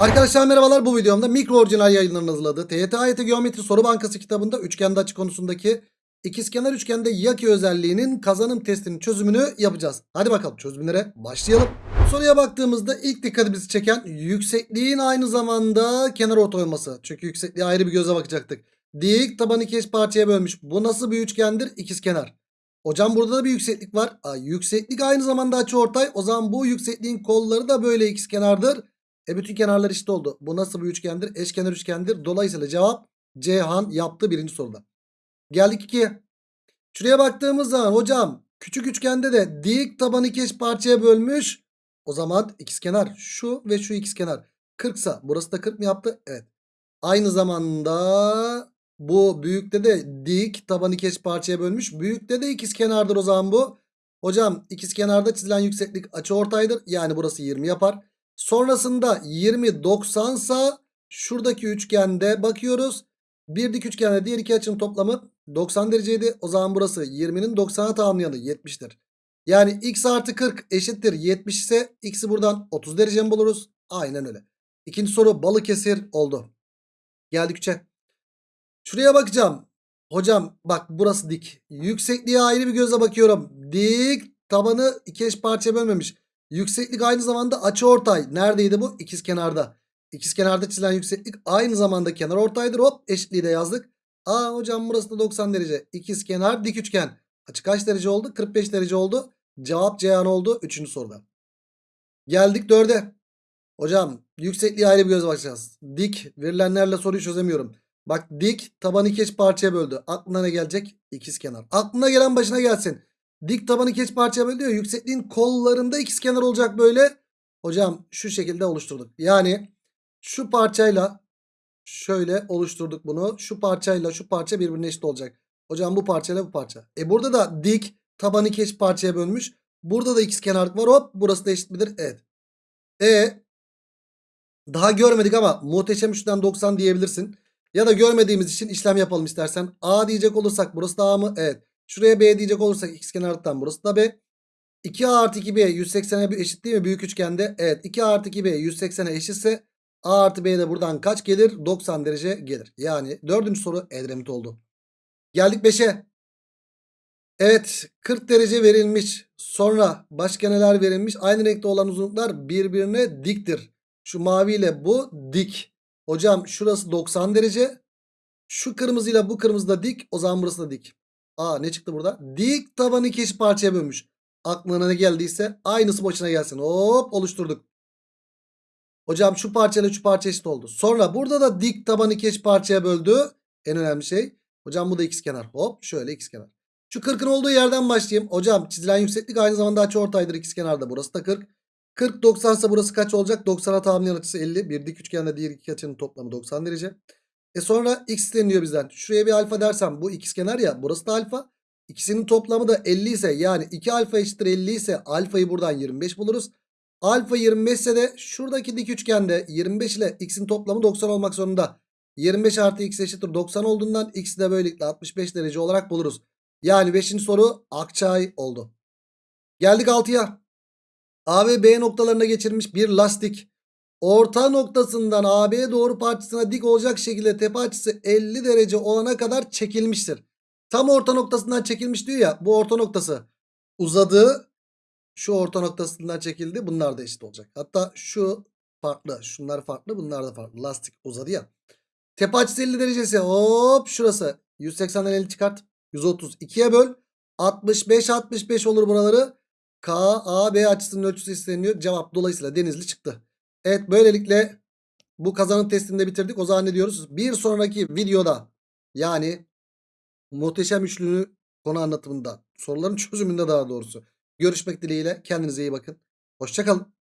Arkadaşlar merhabalar bu videomda mikro orijinal yayınlarının hazırladığı TYT AYT Geometri Soru Bankası kitabında üçgende açı konusundaki ikizkenar üçgende yaki özelliğinin kazanım testinin çözümünü yapacağız. Hadi bakalım çözümlere başlayalım. Soruya baktığımızda ilk dikkatimizi çeken yüksekliğin aynı zamanda kenar orta olması. Çünkü yüksekliğe ayrı bir göze bakacaktık. Dik tabanı iki eş parçaya bölmüş. Bu nasıl bir üçgendir? İkizkenar. Hocam burada da bir yükseklik var. Aa, yükseklik aynı zamanda açı ortay. O zaman bu yüksekliğin kolları da böyle ikizkenardır. E bütün kenarlar eşit oldu. Bu nasıl bir üçgendir? Eşkenar üçgendir. Dolayısıyla cevap Cihan yaptı birinci soruda. Geldik ikiye. Şuraya baktığımız zaman hocam küçük üçgende de dik tabanı iki eş parçaya bölmüş. O zaman ikizkenar şu ve şu ikizkenar. 40 sa burası da 40 mı yaptı? Evet. Aynı zamanda bu büyükte de dik tabanı iki eş parçaya bölmüş. Büyükte de ikizkenardır o zaman bu. Hocam ikizkenarda çizilen yükseklik açıortaydır. Yani burası 20 yapar. Sonrasında 20 90 sa şuradaki üçgende bakıyoruz. Bir dik üçgende diğer iki açının toplamı 90 dereceydi. O zaman burası 20'nin 90'a tamamlayanı 70'tir. Yani x artı 40 eşittir 70 ise x'i buradan 30 derece mi buluruz? Aynen öyle. İkinci soru Balıkesir oldu. Geldik 3'e. Şuraya bakacağım. Hocam bak burası dik. Yüksekliğe ayrı bir gözle bakıyorum. Dik tabanı iki eş parçaya bölmemiş. Yükseklik aynı zamanda açı ortay. Neredeydi bu? İkizkenarda. İkizkenarda çizilen yükseklik aynı zamanda kenar ortaydır. Hop eşitliği de yazdık. Aa hocam burası da 90 derece. İkizkenar dik üçgen. Açı kaç derece oldu? 45 derece oldu. Cevap Ceyhan oldu 3. soruda. Geldik 4'e. Hocam yüksekliğe ayrı bir göz bakacağız. Dik verilenlerle soruyu çözemiyorum. Bak dik tabanı iki parçaya böldü. Aklına ne gelecek? İkizkenar. Aklına gelen başına gelsin. Dik tabanı eş parçaya böldü. Yüksekliğin kollarında ikizkenar olacak böyle. Hocam şu şekilde oluşturduk. Yani şu parçayla şöyle oluşturduk bunu. Şu parçayla şu parça birbirine eşit olacak. Hocam bu parçayla bu parça. E burada da dik tabanı iki eş parçaya bölmüş. Burada da ikizkenarlık var. Hop burası da eşit midir? Evet. E daha görmedik ama muhteşem üçten 90 diyebilirsin. Ya da görmediğimiz için işlem yapalım istersen. A diyecek olursak burası da A mı? Evet. Şuraya B diyecek olursak ikizkenarlıktan burası da B. 2A artı 2B 180'e eşit değil mi büyük üçgende? Evet 2A artı 2B 180'e eşitse A artı B de buradan kaç gelir? 90 derece gelir. Yani dördüncü soru Edremit oldu. Geldik 5'e. Evet 40 derece verilmiş. Sonra başka neler verilmiş? Aynı renkte olan uzunluklar birbirine diktir. Şu maviyle bu dik. Hocam şurası 90 derece. Şu kırmızıyla bu kırmızı da dik. O zaman burası da dik. Aa ne çıktı burada? Dik tabanı iki parçaya bölmüş. Aklına ne geldiyse aynısı başına gelsin. Hop oluşturduk. Hocam şu parçayla şu parça eşit oldu. Sonra burada da dik tabanı iki parçaya böldü. En önemli şey. Hocam bu da ikizkenar. Hop şöyle ikizkenar. Şu 40'ın olduğu yerden başlayayım. Hocam çizilen yükseklik aynı zamanda açıortaydır ikizkenarda. Burası da 40. 40 90 ise burası kaç olacak? 90'a tamamlayan açısı 50. Bir dik üçgende diğer iki açının toplamı 90 derece. E sonra x isteniyor bizden. Şuraya bir alfa dersem bu ikizkenar ya. Burası da alfa. İkisinin toplamı da 50 ise yani 2 alfa eşittir 50 ise alfayı buradan 25 buluruz. Alfa 25 ise de şuradaki dik üçgende 25 ile x'in toplamı 90 olmak zorunda. 25 artı x eşittir 90 olduğundan x'i de böylelikle 65 derece olarak buluruz. Yani 5. soru Akçay oldu. Geldik 6'ya. A ve B noktalarına geçirilmiş bir lastik. Orta noktasından AB'ye doğru parçasına dik olacak şekilde tepe açısı 50 derece olana kadar çekilmiştir. Tam orta noktasından çekilmiş diyor ya. Bu orta noktası uzadı. Şu orta noktasından çekildi. Bunlar da eşit olacak. Hatta şu farklı. Şunlar farklı. Bunlar da farklı. Lastik uzadı ya. Tepe açısı 50 derecesi. Hop şurası. 180'den 50 çıkart. 130. 2'ye böl. 65 65 olur buraları. K, A, B açısının ölçüsü isteniyor. Cevap dolayısıyla Denizli çıktı. Evet böylelikle bu kazanım testini de bitirdik. O zaman ne diyoruz? Bir sonraki videoda yani muhteşem üçlünü konu anlatımında soruların çözümünde daha doğrusu görüşmek dileğiyle kendinize iyi bakın. Hoşçakalın.